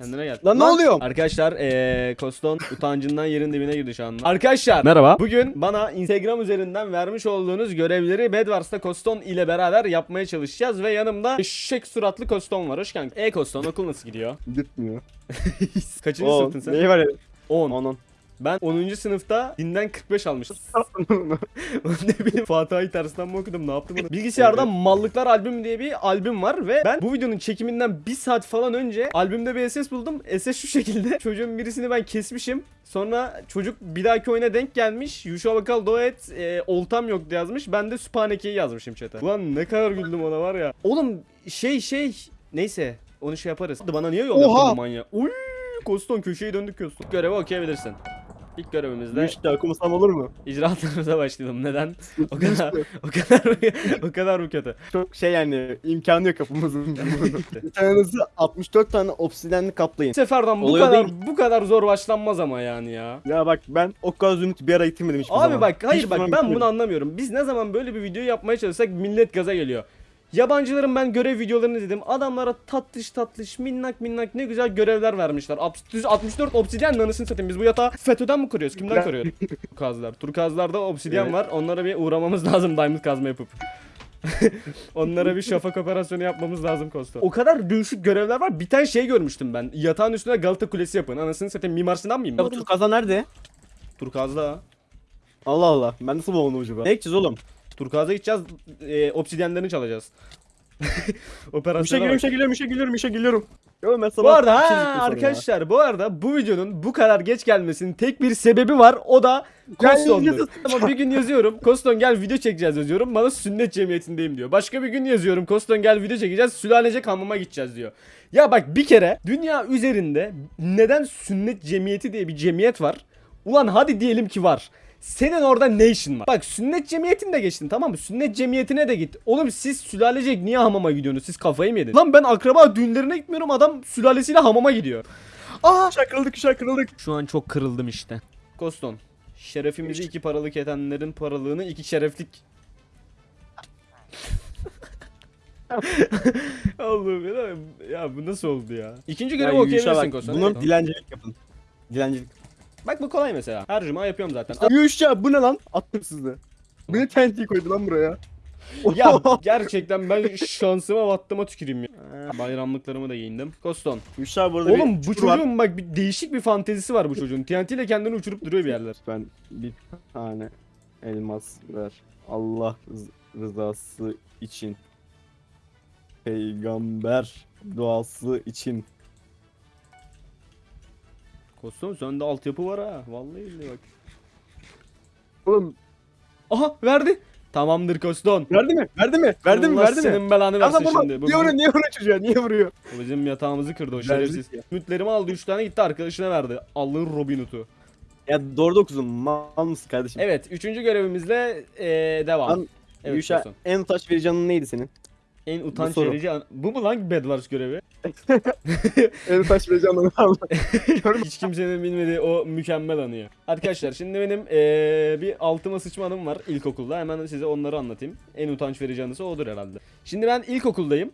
Kendine gel. Lan ne oluyor? Arkadaşlar eee Koston utancından yerin dibine girdi şu anda. Arkadaşlar merhaba. Bugün bana Instagram üzerinden vermiş olduğunuz görevleri Bedwars'ta Koston ile beraber yapmaya çalışacağız ve yanımda eşek suratlı Koston var. Hoş geldin. E Koston okul nasıl gidiyor? Gitmiyor. Kaçıncı sınıftın sen? neyi var ya? 10. Onun. Ben 10. sınıfta dinden 45 almışım. ne bileyim Fatiha'yı tersten mi okudum ne yaptım bunu? Bilgisayarda Mallıklar albüm diye bir albüm var ve ben bu videonun çekiminden bir saat falan önce albümde bir SS buldum. SS şu şekilde çocuğun birisini ben kesmişim. Sonra çocuk bir dahaki oyuna denk gelmiş. Yuşa Bakal Doet e, oltam yoktu yazmış. Ben de Süphaneke'yi yazmışım chat'e. Ulan ne kadar güldüm ona var ya. Oğlum şey şey neyse onu şey yaparız. Bana niye yol yaptın bu manyak? Uy Koston köşeyi döndük Koston. Görevi okuyabilirsin. İlk görevimizde İşte okumasam olur mu? icraatlarımıza başlayalım. Neden? O kadar o kadar o kadar mı kötü? Çok şey yani imkanı yok yapımızın. bir tanesi 64 tane obsidenli kaplayın. Seferden bu Oluyor kadar değil. bu kadar zor başlanmaz ama yani ya. Ya bak ben o kadar zümrüt bir ara yitirmedim hiçbir zaman. Abi bak hayır Hiçbir bak ben bitirmedim. bunu anlamıyorum. Biz ne zaman böyle bir video yapmaya çalışsak millet gaza geliyor. Yabancıların ben görev videolarını dedim. Adamlara tatlış tatlış minnak minnak ne güzel görevler vermişler. Abs- 64 obsidyen anasını satayım. Biz bu yatağı FETÖ'den mi kuruyoruz? Kimden kuruyoruz? Turkazlar. Turkazlarda obsidyen Evet. var. Onlara bir uğramamız lazım diamond kazma yapıp. Onlara bir şafak operasyonu yapmamız lazım Kosta. O kadar değişik görevler var. Bir tane şey görmüştüm ben. Yatağın üstüne Galata Kulesi yapın. Anasını satayım. Mimar Sinan mıyım Ya bu Turkaza nerede? Turkaz'da. Allah Allah. Ben nasıl bulamadım acaba? Ne gideceğiz oğlum? Turkaz'a gideceğiz. E, obsidyenlerini çalacağız. Operasyona bak. şey geliyorum, şey geliyorum, şey geliyorum. Yo ben sabah Bu arada ha, arkadaşlar bu arada bu videonun bu kadar geç gelmesinin tek bir sebebi var. O da Koston'dur. Ama bir gün yazıyorum. Koston gel video çekeceğiz yazıyorum. Bana sünnet cemiyetindeyim diyor. Başka bir gün yazıyorum. Koston gel video çekeceğiz. Sülalecek hamama gideceğiz diyor. Ya bak bir kere dünya üzerinde neden sünnet cemiyeti diye bir cemiyet var? Ulan hadi diyelim ki var. Senin orada ne işin var? Bak sünnet cemiyetini de geçtin tamam mı? Sünnet cemiyetine de git. Oğlum siz sülalecek niye hamama gidiyorsunuz? Siz kafayı mı yediniz? Lan ben akraba düğünlerine gitmiyorum adam sülalesiyle hamama gidiyor. Aa! Kuşak kırıldık, kuşak kırıldık. Şu an çok kırıldım işte. Koston. Şerefimizi iki paralık edenlerin paralığını iki şereflik. Allah'ım ya, ya bu nasıl oldu ya? İkinci okuyabilirsin bak. Koston. Bunun dilencilik yapın. Dilencilik. Bak bu kolay mesela. Her cuma yapıyorum zaten. Ya bu ne lan? Attım sizi. Bu ne tenti koydu lan buraya? ya gerçekten ben şansıma battıma tüküreyim ya. Ha, Bayramlıklarımı da giyindim. Koston. Abi burada Oğlum bu çukur var. çocuğun bak bir değişik bir fantezisi var bu çocuğun. TNT ile kendini uçurup duruyor bir yerler. Ben bir tane elmas ver. Allah rız- rızası için. Peygamber duası için. Koston sende altyapı var ha. Vallahi billahi bak. Oğlum Aha verdi. Tamamdır Koston. verdi mi? Verdi mi? Verdi mi? Allah Verdi mi? senin belanı versin Adam şimdi. Bu, Niye vuruyor? Niye vuruyor çocuğa? Niye vuruyor? bu bizim yatağımızı kırdı o Verdik şerefsiz. ya. Ümitlerimi aldı 3 tane gitti arkadaşına verdi. Allah'ın Robin Hood'u. Ya doğru da okudun. Mal mısın kardeşim? Evet 3. görevimizle eee, devam. Lan, evet Yuşa Koston. en taş verici canın neydi senin? En utanç soru. verici an- Bu mu lan Bedwars görevi? en taş verici canını aldı. Hiç kimsenin bilmediği o mükemmel anıyı. Arkadaşlar şimdi benim eee, bir altıma sıçma anım var ilkokulda. Hemen size onları anlatayım. En utanç verici anısı odur herhalde. Şimdi ben ilkokuldayım.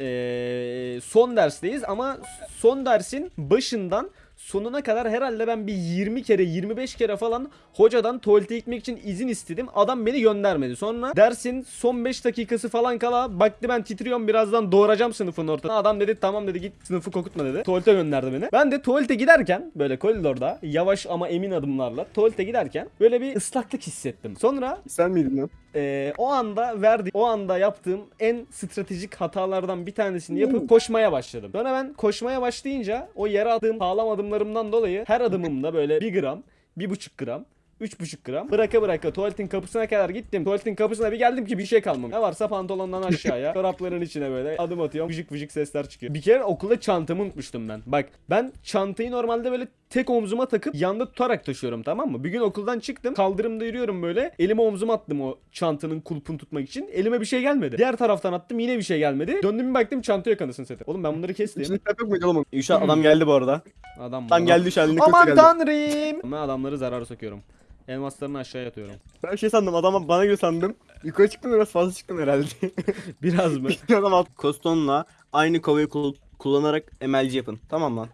Eee, son dersteyiz ama son dersin başından sonuna kadar herhalde ben bir 20 kere 25 kere falan hocadan tuvalete gitmek için izin istedim. Adam beni göndermedi. Sonra dersin son 5 dakikası falan kala baktı ben titriyorum birazdan doğuracağım sınıfın ortasına. Adam dedi tamam dedi git sınıfı kokutma dedi. Tuvalete gönderdi beni. Ben de tuvalete giderken böyle koridorda yavaş ama emin adımlarla tuvalete giderken böyle bir ıslaklık hissettim. Sonra Sen miydin lan? ee, o anda verdi o anda yaptığım en stratejik hatalardan bir tanesini yapıp koşmaya başladım. Sonra ben koşmaya başlayınca o yere attığım sağlam adımlarımdan dolayı her adımımda böyle 1 gram, 1,5 gram 3,5 gram. Bıraka bıraka tuvaletin kapısına kadar gittim. Tuvaletin kapısına bir geldim ki bir şey kalmamış. Ne varsa pantolondan aşağıya. çorapların içine böyle adım atıyorum. Vıcık vıcık sesler çıkıyor. Bir kere okulda çantamı unutmuştum ben. Bak ben çantayı normalde böyle tek omzuma takıp yanda tutarak taşıyorum tamam mı? Bir gün okuldan çıktım. Kaldırımda yürüyorum böyle. Elimi omzuma attım o çantanın kulpunu tutmak için. Elime bir şey gelmedi. Diğer taraftan attım yine bir şey gelmedi. Döndüm bir baktım çanta yok anasını satayım. Oğlum ben bunları kestim. İçinde kitap yok muydu oğlum? Yuşa adam geldi bu arada. Adam Tam bana- geldi kötü Aman tanrım. Ben adamları zarar sokuyorum. Elmaslarını aşağıya atıyorum. Ben şey sandım adama bana göre sandım. Yukarı çıktım biraz fazla çıktım herhalde. Biraz mı? Adam alt. Koston'la aynı kovayı kul- kullanarak MLG yapın. Tamam lan.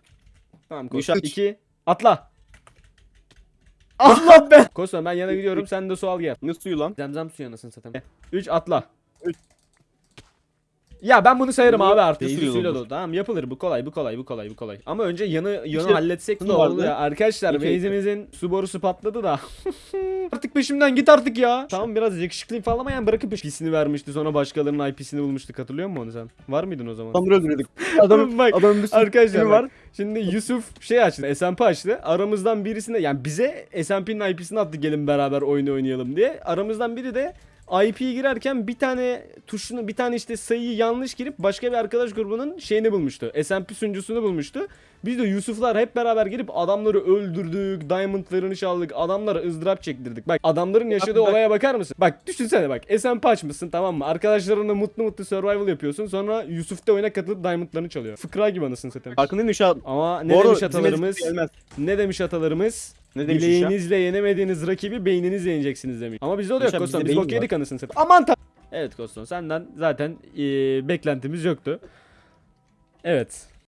Tamam Kosta. üç. 2 atla. Allah be. Kosta ben yana gidiyorum sen de su al gel. Ne suyu lan? Zemzem suyu anasını satayım. 3 atla. Üç. Ya ben bunu sayarım abi artık. ne Değil suyla olur? dolu. Tamam yapılır bu kolay bu kolay bu kolay bu kolay. Ama önce yanı yanı İşte halletsek ne vardı. oldu ya. Arkadaşlar İki- base'imizin su borusu patladı da. artık peşimden git artık ya. Tamam biraz yakışıklıyım falan ama yani bırakıp IP'sini vermişti sonra başkalarının IP'sini bulmuştuk hatırlıyor musun onu sen? Var mıydın o zaman? Adamı öldürdük. Adamın, Bak, adamın bir sürü Arkadaşlar var. Şimdi Yusuf şey açtı. SMP açtı. Aramızdan birisine yani bize SMP'nin IP'sini attı gelin beraber oyunu oynayalım diye. Aramızdan biri de IP'ye girerken bir tane tuşunu bir tane işte sayıyı yanlış girip başka bir arkadaş grubunun şeyini bulmuştu. SMP sunucusunu bulmuştu. Biz de Yusuflar hep beraber girip adamları öldürdük, diamondlarını çaldık, adamlara ızdırap çektirdik. Bak adamların yaşadığı Bak, olaya bakar mısın? Bak düşünsene bak SMP açmışsın tamam mı? Arkadaşlarınla mutlu mutlu survival yapıyorsun. Sonra Yusuf da oyuna katılıp diamondlarını çalıyor. Fıkra gibi anasını satayım. Farkındayım. Ama ne demiş atalarımız? Ne demiş atalarımız? Ne demiş? Bileğinizle yenemediğiniz rakibi beyninizle yeneceksiniz demiş. Ama bizde o da yok bizde Biz bok yedik anasını satayım. Aman ta- Evet Kostan senden zaten eee, beklentimiz yoktu. Evet.